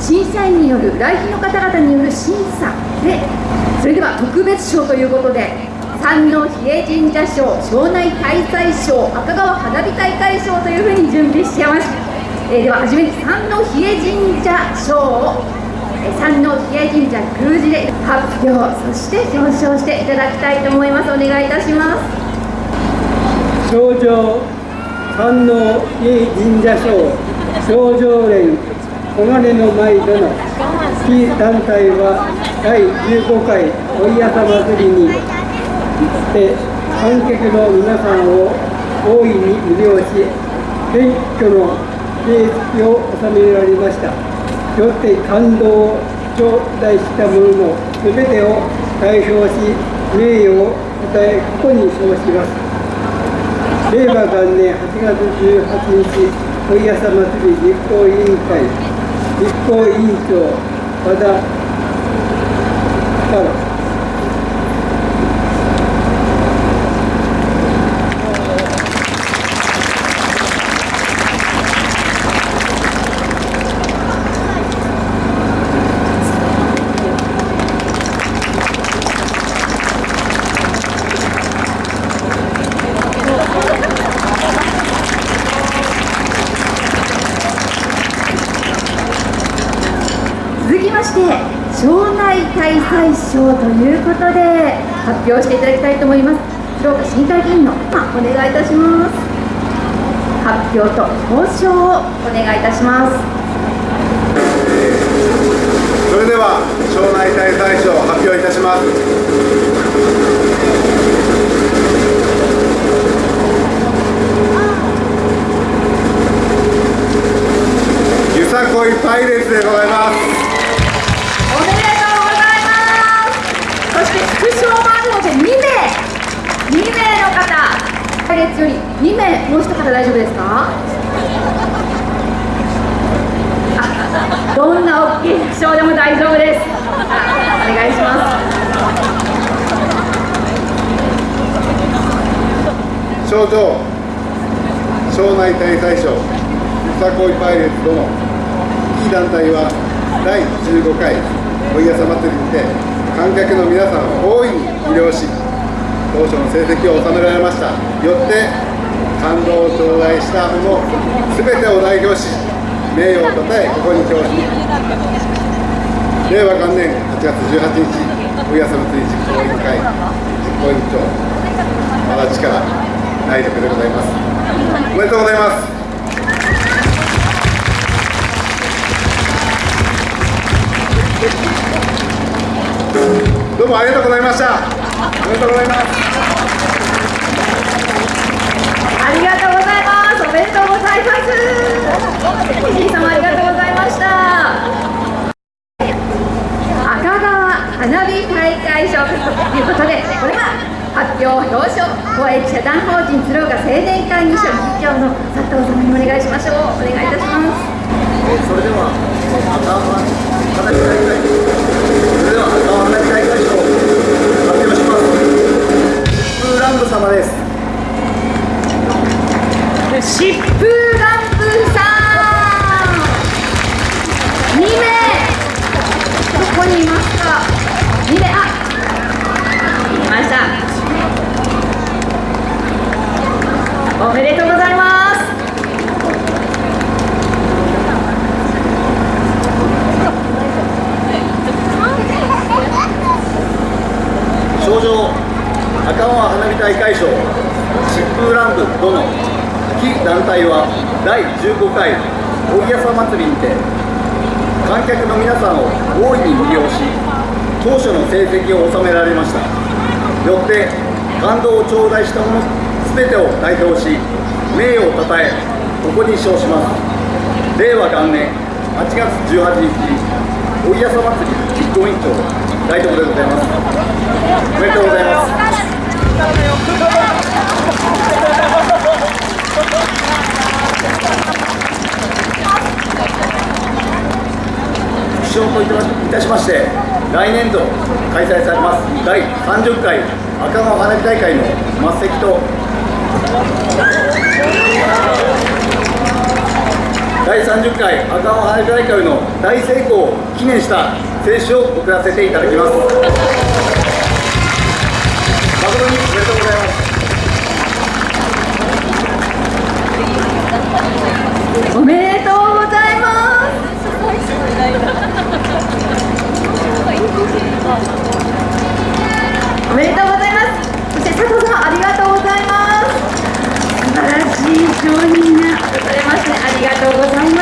審査員による来賓の方々による審査でそれでは特別賞ということで山王比叡神社賞庄内大祭賞赤川花火大会賞というふうに準備してます、えー、では初めに山王比叡神社賞を山王比叡神社宮司で発表そして表彰していただきたいと思います。お願いいたします。賞状山王比叡神社賞賞状連黄金の舞での非団体は第15回おいやさ祭りにて観客の皆さんを大いに魅了し謙虚の成績を収められました。よって感動を頂戴した者の全てを代表し名誉をたえここに称します。令和元年8月18日おいやさ祭り実行委員会。実行委員長和田太郎会大祭賞ということで発表していただきたいと思います。広岡市議会議員の、まお願いいたします。発表と表彰をお願いいたします。それでは庄内大祭賞発表いたします。2名もう一方大丈夫ですか？どんな大きい賞でも大丈夫です。お願いします。賞状。庄内大祭賞。よさこいパイレーツ殿いい団体は第15回おいやさ祭りにて観客の皆さんを大いに魅了し当初の成績を収められました。よって感動を頂戴したもの全てを代表し名誉をたたえここに表し令和元年8月18日おやさ祭り実行委員会実行委員長和田力内力でございます。おめでとうございます。どうもありがとうございました。おめでとうございます。ありがとうございます。おめでとうございます。皆様ありがとうございました。赤川花火大会賞ということでこれは発表表彰公益社団法人鶴岡青年会議所理事長の佐藤様にお願いしましょう。お願いいたします。それでは赤川花火大会それでは赤川花火大会賞発表します。福ランブ様です。疾風ランブさん2名どこにいますか2名あいましたおめでとうございます症状赤川花火大会賞疾風乱舞殿非団体は第15回おいやさ祭りにて観客の皆さんを大いに魅了し当初の成績を収められました。よって感動を頂戴したもの全てを代表し名誉をたたえここに称します。令和元年8月18日おいやさ祭り実行委員長大東でございます。おめでとうございますご証といたしまして来年度開催されます第30回赤川花火大会の末席と第30回赤尾花火大会の大成功を記念した選手を送らせていただきます。誠におめでとうございます。おめでとうございます。そして佐藤さんありがとうございます。素晴らしい商品がございますねありがとうございます。